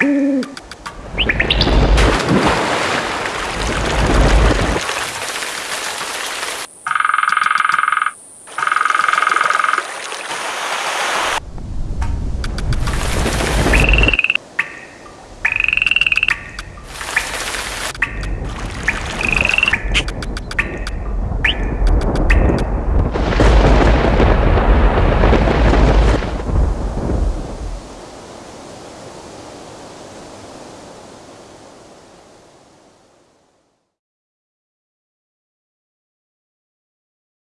Mm-hmm.